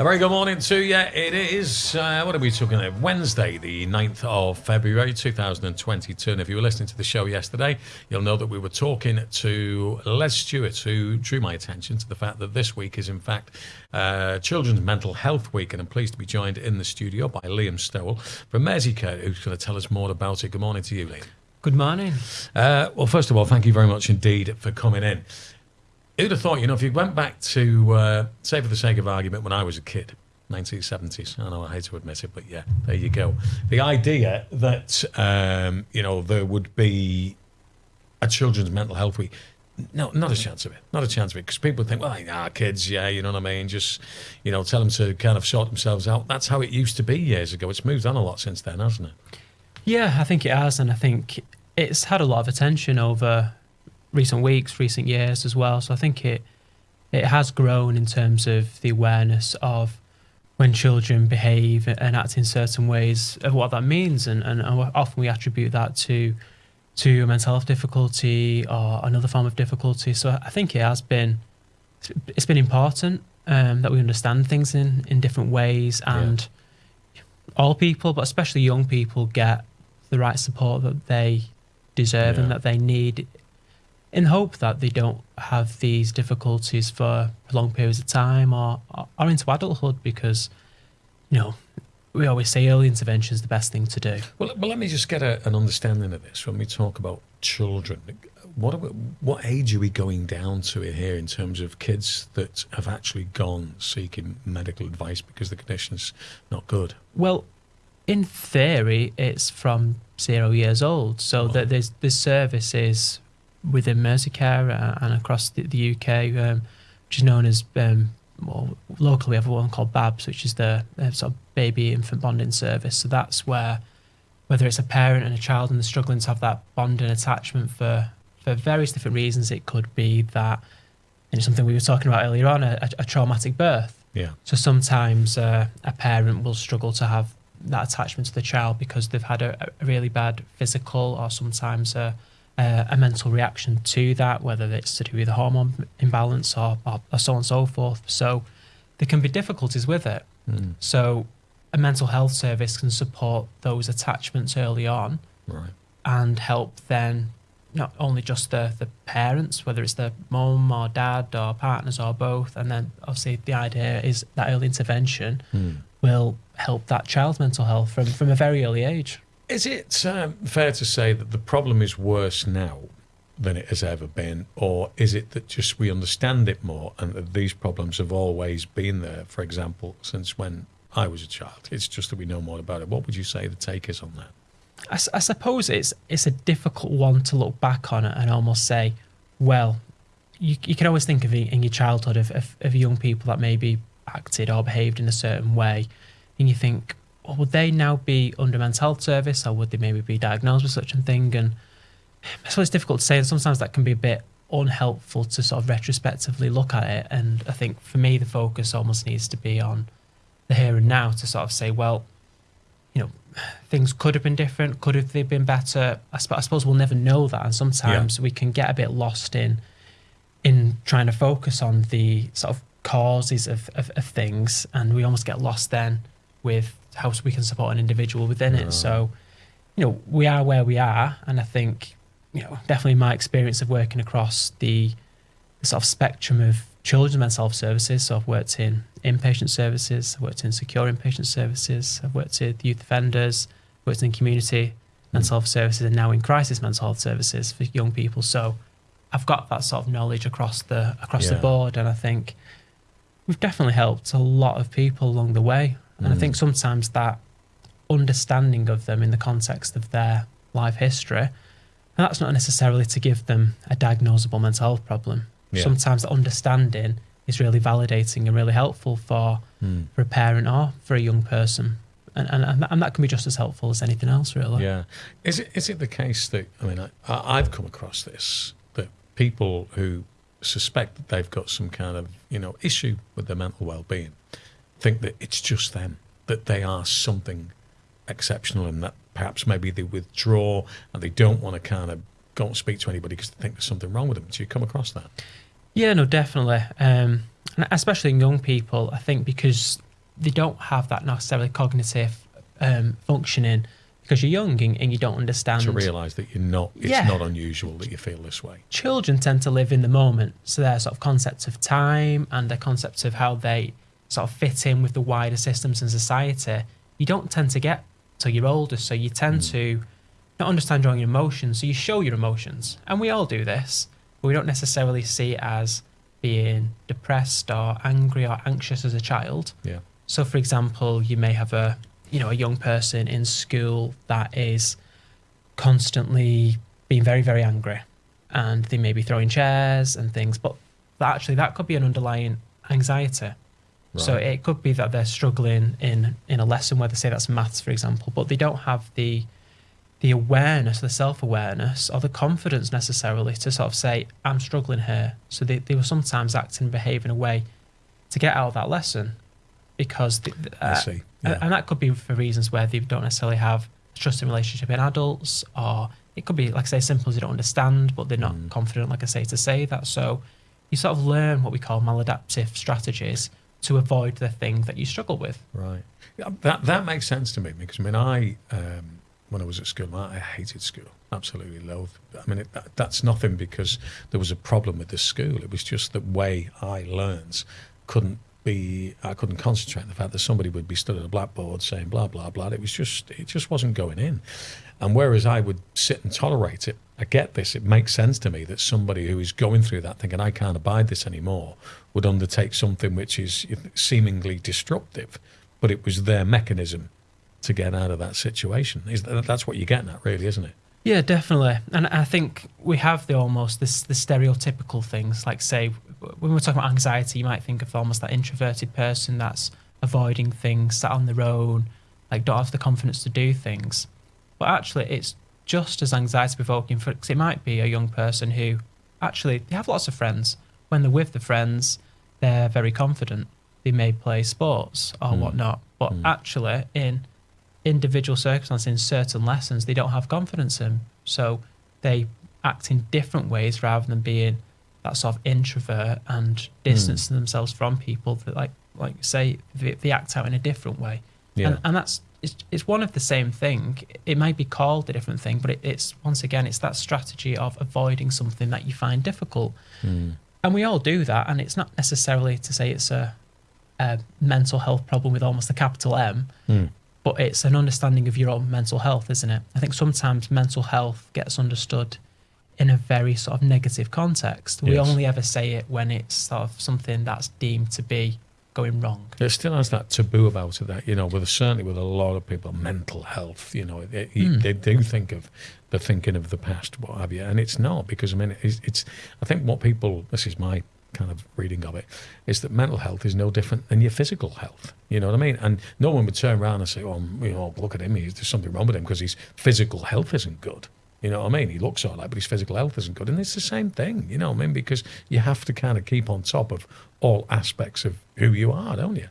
A very good morning to you. It is, uh, what are we talking about? Wednesday, the 9th of February 2022. And if you were listening to the show yesterday, you'll know that we were talking to Les Stewart, who drew my attention to the fact that this week is, in fact, uh, Children's Mental Health Week. And I'm pleased to be joined in the studio by Liam Stowell from Merseycare, who's going to tell us more about it. Good morning to you, Liam. Good morning. Uh, well, first of all, thank you very much indeed for coming in. Who'd have thought, you know, if you went back to, uh, say for the sake of argument, when I was a kid, 1970s, I know I hate to admit it, but yeah, there you go. The idea that, um, you know, there would be a children's mental health week, no, not a chance of it. Not a chance of it. Because people think, well, yeah, kids, yeah, you know what I mean? Just, you know, tell them to kind of sort themselves out. That's how it used to be years ago. It's moved on a lot since then, hasn't it? Yeah, I think it has. And I think it's had a lot of attention over recent weeks, recent years as well. So I think it it has grown in terms of the awareness of when children behave and act in certain ways of what that means, and, and often we attribute that to to a mental health difficulty or another form of difficulty. So I think it has been it's been important um, that we understand things in in different ways, and yeah. all people, but especially young people, get the right support that they deserve yeah. and that they need in hope that they don't have these difficulties for long periods of time or, or into adulthood because, you know, we always say early intervention is the best thing to do. Well, well let me just get a, an understanding of this when we talk about children. What we, what age are we going down to here in terms of kids that have actually gone seeking medical advice because the condition's not good? Well, in theory, it's from zero years old, so oh. that there's the service is within Merseycare uh, and across the, the UK, um, which is known as um, well, locally we have one called BABS, which is the, the sort of baby infant bonding service. So that's where whether it's a parent and a child and they're struggling to have that bond and attachment for for various different reasons, it could be that and it's something we were talking about earlier on a, a traumatic birth. Yeah. So sometimes uh, a parent will struggle to have that attachment to the child because they've had a, a really bad physical or sometimes a uh, a mental reaction to that, whether it's to do with a hormone imbalance or, or, or, so on and so forth. So there can be difficulties with it. Mm. So a mental health service can support those attachments early on right. and help then not only just the, the parents, whether it's the mum or dad or partners or both, and then obviously the idea is that early intervention mm. will help that child's mental health from, from a very early age. Is it um, fair to say that the problem is worse now than it has ever been, or is it that just we understand it more and that these problems have always been there? For example, since when I was a child, it's just that we know more about it. What would you say the take is on that? I, I suppose it's it's a difficult one to look back on and almost say, well, you, you can always think of it in your childhood of, of, of young people that maybe acted or behaved in a certain way, and you think, or would they now be under mental health service or would they maybe be diagnosed with such a thing? And so it's difficult to say. And sometimes that can be a bit unhelpful to sort of retrospectively look at it. And I think for me, the focus almost needs to be on the here and now to sort of say, well, you know, things could have been different. Could have they been better? I, sp- I suppose we'll never know that. And sometimes yeah. we can get a bit lost in in trying to focus on the sort of causes of, of, of things. And we almost get lost then with how we can support an individual within it. So, you know, we are where we are, and I think, you know, definitely my experience of working across the, the sort of spectrum of children's mental health services. So I've worked in inpatient services, I've worked in secure inpatient services, I've worked with youth offenders, worked in community mental health services, and now in crisis mental health services for young people. So I've got that sort of knowledge across the across yeah. the board, and I think we've definitely helped a lot of people along the way. And mm. I think sometimes that understanding of them in the context of their life history, and that's not necessarily to give them a diagnosable mental health problem. Yeah. Sometimes the understanding is really validating and really helpful for mm. for a parent or for a young person. And, and, and that can be just as helpful as anything else, really. Yeah. Is it is it the case that I mean I, I've come across this that people who suspect that they've got some kind of you know issue with their mental well-being think that it's just them, that they are something exceptional and that perhaps maybe they withdraw and they don't want to kind of go and speak to anybody because they think there's something wrong with them. Do you come across that? Yeah, no, definitely. Um, and especially in young people, I think because they don't have that necessarily cognitive um, functioning because you're young and, and you don't understand. To realise that you're not, it's Yeah. not unusual that you feel this way. children tend to live in the moment. So their sort of concepts of time and their concepts of how they sort of fit in with the wider systems in society, you don't tend to get till you're older. So you tend hmm. to not understand your own emotions. So you show your emotions. And we all do this, but we don't necessarily see it as being depressed or angry or anxious as a child. Yeah. So, for example, you may have a you know a young person in school that is constantly being very very angry, and they may be throwing chairs and things, but actually that could be an underlying anxiety. So it could be that they're struggling in in a lesson where they say that's maths, for example, but they don't have the the awareness, the self awareness, or the confidence necessarily to sort of say, I'm struggling here. So they, they will sometimes act and behave in a way to get out of that lesson because, the, uh, Yeah. and that could be for reasons where they don't necessarily have a trusting relationship in adults, or it could be, like I say, simple as you don't understand, but they're not Mm. confident, like I say, to say that. So you sort of learn what we call maladaptive strategies to avoid the thing that you struggle with. Right. That that makes sense to me because I mean I um, when I was at school I, I hated school absolutely loathed. I mean it, that, that's nothing because there was a problem with the school. It was just the way I learned couldn't be. I couldn't concentrate on the fact that somebody would be stood at a blackboard saying blah blah blah. It was just it just wasn't going in. And whereas I would sit and tolerate it, I get this. It makes sense to me that somebody who is going through that, thinking I can't abide this anymore, would undertake something which is seemingly disruptive, but it was their mechanism to get out of that situation. Is that, that's what you're getting at, really, isn't it? Yeah, definitely. And I think we have the almost this the stereotypical things like say when we're talking about anxiety, you might think of almost that introverted person that's avoiding things, sat on their own, like don't have the confidence to do things. But actually, it's just as anxiety provoking for because it might be a young person who actually they have lots of friends. When they're with the friends, they're very confident. They may play sports or Mm. whatnot, but Mm. actually in individual circumstances in certain lessons they don't have confidence in so they act in different ways rather than being that sort of introvert and distancing themselves from people that like like say they, they act out in a different way Yeah. and, and that's it's, it's one of the same thing it might be called a different thing but it, it's once again it's that strategy of avoiding something that you find difficult Mm. and we all do that and it's not necessarily to say it's a, a mental health problem with almost a capital m Mm. But it's an understanding of your own mental health, isn't it? I think sometimes mental health gets understood in a very sort of negative context. We Yes. only ever say it when it's sort of something that's deemed to be going wrong. It still has that taboo about it that, you know, with certainly with a lot of people, mental health, you know, they, Mm. they do think of the thinking of the past, what have you. And it's not because, I mean, it's, it's, I think what people, this is my kind of reading of it, is that mental health is no different than your physical health. You know what I mean? And no one would turn around and say, oh, you know, look at him, he's, there's something wrong with him because his physical health isn't good. You know what I mean? He looks all right, but his physical health isn't good. And it's the same thing, you know what I mean? Because you have to kind of keep on top of all aspects of who you are, don't you?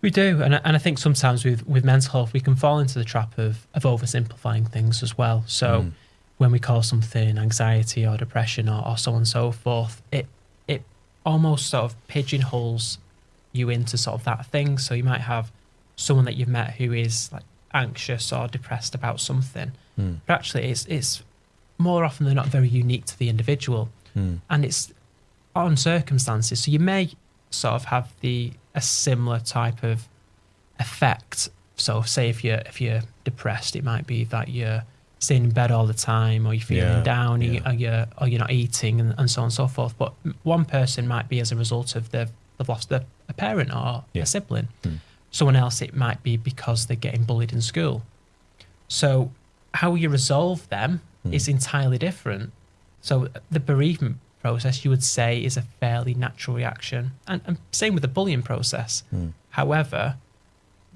We do, and I- and I think sometimes with with mental health we can fall into the trap of of oversimplifying things as well. So Mm. when we call something anxiety or depression or, or so on and so forth, it it almost sort of pigeonholes you into sort of that thing. So you might have someone that you've met who is like anxious or depressed about something, Mm. but actually it's it's more often than not very unique to the individual Mm. and it's on circumstances. So you may sort of have the a similar type of effect. So say if you're if you're depressed, it might be that you're staying in bed all the time, or you're feeling Yeah, down, yeah. or you're or you're not eating, and, and so on and so forth. But one person might be as a result of they've, they've lost a, a parent or Yeah. a sibling. Mm. Someone else, it might be because they're getting bullied in school. So how you resolve them Mm. is entirely different. So the bereavement process, you would say, is a fairly natural reaction, and, and same with the bullying process. Mm. However,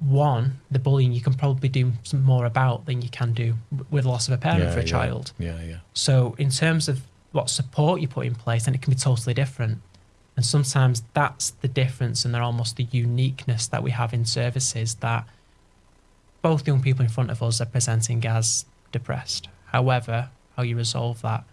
one, the bullying you can probably do some more about than you can do with the loss of a parent Yeah, for a yeah. child. Yeah, yeah. So in terms of what support you put in place, then it can be totally different. And sometimes that's the difference and they're almost the uniqueness that we have in services that both young people in front of us are presenting as depressed. However, how you resolve that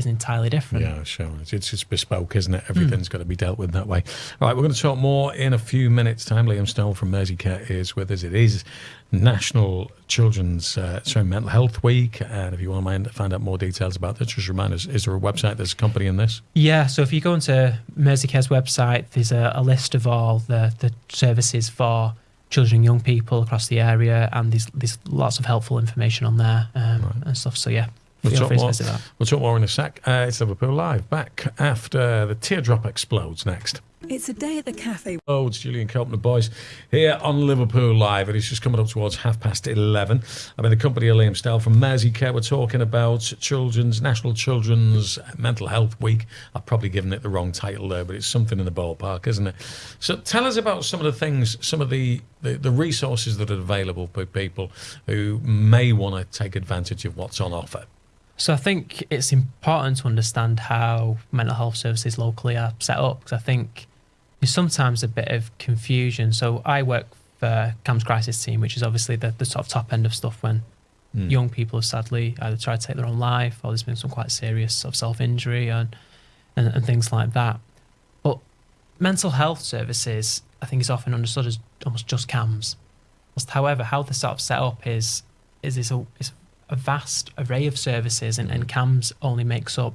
is entirely different. Yeah, sure. It's, it's just bespoke, isn't it? Everything's got to be dealt with that way. All right, we're going to talk more in a few minutes' time. Liam Stoll from Mersey Care is with us. It is National Children's uh, sorry, Mental Health Week. And if you want to mind, find out more details about this, just remind us, is there a website that's accompanying this? Yeah, so if you go onto Merseycare's website, there's a, a list of all the, the services for children and young people across the area, and there's, there's lots of helpful information on there um, Right. and stuff. So yeah, We'll feel talk free more. visit that. We'll talk more in a sec. Uh, it's Liverpool Live. Back after the teardrop explodes next. It's a day at the cafe. Oh, it's Julian Cope and the boys here on Liverpool Live. And It is just coming up towards half past 11. I'm in the company of Liam Stell from Mersey Care. We're talking about Children's National Children's Mental Health Week. I've probably given it the wrong title there, but it's something in the ballpark, isn't it? So tell us about some of the things, some of the, the, the resources that are available for people who may want to take advantage of what's on offer. So I think it's important to understand how mental health services locally are set up because I think there's sometimes a bit of confusion. So I work for CAMHS Crisis Team, which is obviously the, the sort of top end of stuff when Mm. young people have sadly either tried to take their own life or there's been some quite serious sort of self-injury and, and, and things like that. But mental health services, I think, is often understood as almost just CAMHS. However, how they're sort of set up is is this a, is a vast array of services, and, and CAMHS only makes up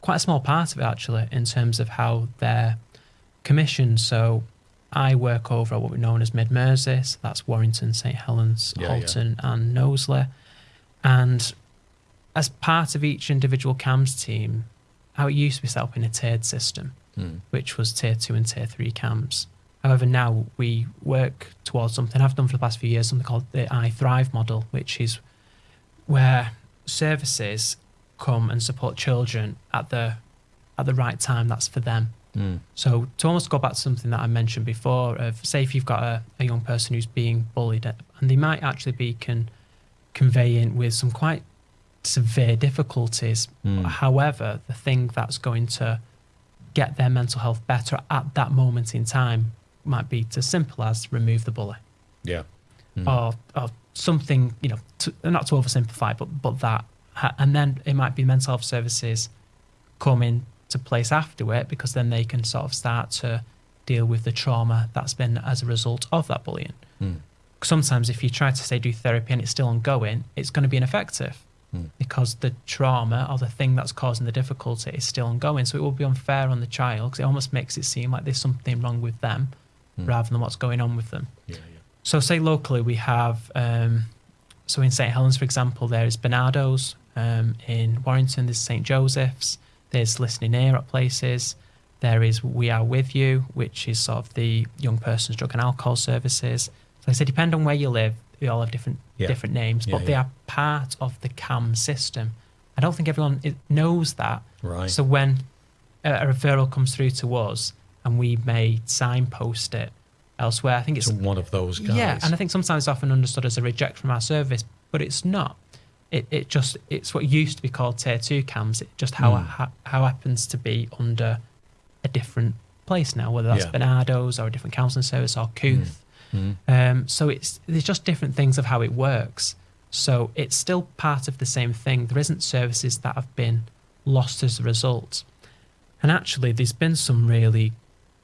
quite a small part of it actually in terms of how they're commissioned. So I work over at what we're known as Mid Mersey, so that's Warrington, St Helens, Yeah, yeah. Halton, and Knowsley. And as part of each individual CAMHS team, how it used to be set up in a tiered system, Mm. which was tier two and tier three CAMHS. However, now we work towards something I've done for the past few years, something called the I Thrive model, which is where services come and support children at the at the right time that's for them. Mm. So to almost go back to something that I mentioned before, of say if you've got a, a young person who's being bullied, and they might actually be con- conveying with some quite severe difficulties. Mm. However, the thing that's going to get their mental health better at that moment in time might be as simple as remove the bully Yeah. Mm. or, or something, you know, to, not to oversimplify, but but that, and then it might be mental health services coming to place after it because then they can sort of start to deal with the trauma that's been as a result of that bullying. Mm. Sometimes, if you try to say do therapy and it's still ongoing, it's going to be ineffective Mm. because the trauma or the thing that's causing the difficulty is still ongoing. So it will be unfair on the child because it almost makes it seem like there's something wrong with them Mm. rather than what's going on with them. Yeah, yeah. So, say locally, we have, um, so in St. Helens, for example, there is Barnardo's. Um, in Warrington, there's St. Joseph's. There's Listening Ear at places. There is We Are With You, which is sort of the young person's drug and alcohol services. So, I say, depend on where you live, they all have different Yeah. different names, Yeah, but they yeah. are part of the CAMHS system. I don't think everyone knows that. Right. So when a, a referral comes through to us and we may signpost it elsewhere, I think it's It's one of those guys. yeah, and I think sometimes it's often understood as a reject from our service, but it's not. It, it just it's what used to be called tier two CAMHS. It just how Mm. how, how happens to be under a different place now, whether that's Yeah. Barnardo's or a different counselling service or Kooth. Mm. Um, so it's there's just different things of how it works. So it's still part of the same thing. There isn't services that have been lost as a result. And actually, there's been some really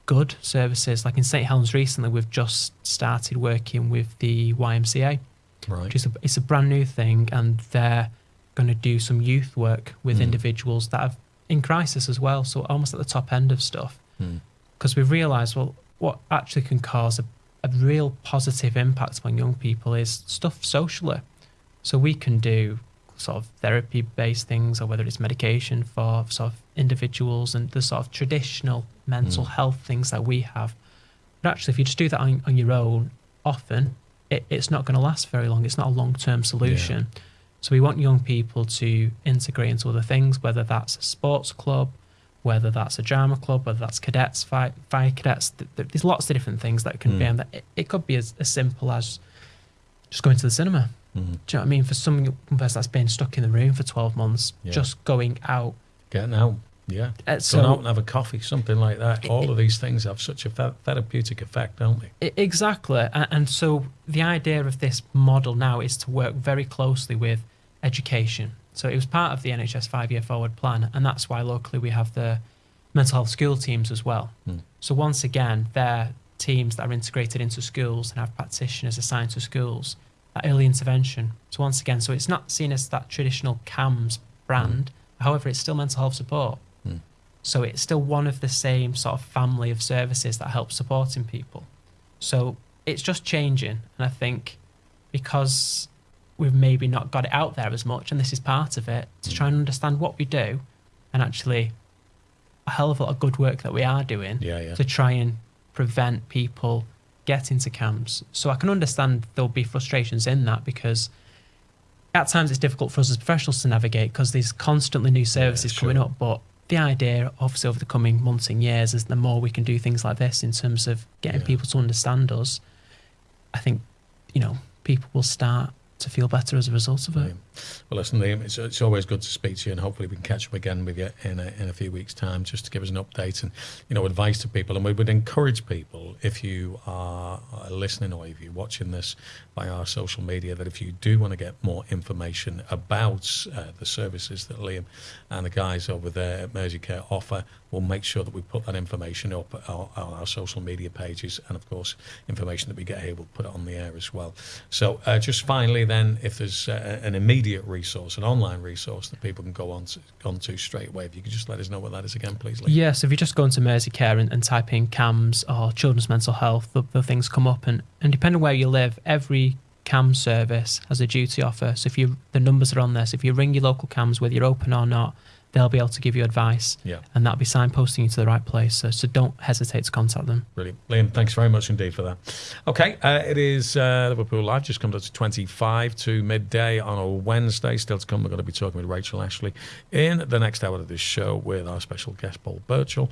good services. Like in St Helens recently, we've just started working with the YMCA, right. which is a, it's a brand new thing, and they're going to do some youth work with Mm. individuals that are in crisis as well. So almost at the top end of stuff Mm. because we've realised well what actually can cause a, a real positive impact on young people is stuff socially so we can do sort of therapy based things or whether it's medication for sort of individuals and the sort of traditional mental Mm. health things that we have but actually if you just do that on, on your own often it, it's not going to last very long it's not a long-term solution so we want young people to integrate into other things whether that's a sports club whether that's a drama club, whether that's cadets, fire, fire cadets. Th- th- There's lots of different things that can be, Mm. and that it, it could be as, as simple as just going to the cinema. Mm. Do you know what I mean? For some person that's been stuck in the room for 12 months, Yeah. just going out. Getting out. Yeah. Uh, Go out and have a coffee, something like that. It- All of these things have such a therapeutic effect, don't they? Exactly. And, so the idea of this model now is to work very closely with education. So it was part of the NHS five year forward plan, and that's why locally we have the mental health school teams as well. Hmm. So once again, they're teams that are integrated into schools and have practitioners assigned to schools. That early intervention. So once again, so it's not seen as that traditional CAMHS brand. However, it's still mental health support. So it's still one of the same sort of family of services that help supporting people. So it's just changing, and I think because we've maybe not got it out there as much, and this is part of it, to try and mm. understand what we do, and actually a hell of a lot of good work that we are doing Yeah, yeah. to try and prevent people getting to CAMHS. So I can understand there'll be frustrations in that because at times it's difficult for us as professionals to navigate because there's constantly new services sure. coming up. But the idea, obviously, over the coming months and years, is the more we can do things like this in terms of getting Yeah. people to understand us, I think, you know, people will start to feel better as a result of it. Well, listen, Liam, it's, it's always good to speak to you, and hopefully we can catch up again with you in a, in a few weeks' time, just to give us an update and you know advice to people. And we would encourage people, if you are listening or if you're watching this by our social media, that if you do want to get more information about uh, the services that Liam and the guys over there at Mersey Care offer, we'll make sure that we put that information up on, on our social media pages, and of course, information that we get here, we'll put it on the air as well. So, uh, just finally, then, if there's uh, an immediate resource, an online resource that people can go on to, on to straight away, if you could just let us know what that is again, please, Lee. Yes, if you just go into Mersey Care and, and type in CAMHS or children's mental health, the, the things come up. And, and depending where you live, every CAMHS service has a duty offer. So if you the numbers are on so if you ring your local CAMHS, whether you're open or not, they'll be able to give you advice. Yeah. And that'll be signposting you to the right place. So, so don't hesitate to contact them. Brilliant. Liam, thanks very much indeed for that. Okay, uh, it is uh, Liverpool Live, just comes up to 25 to midday on a Wednesday. Still to come, we're going to be talking with Rachel Ashley in the next hour of this show with our special guest, Paul Birchall.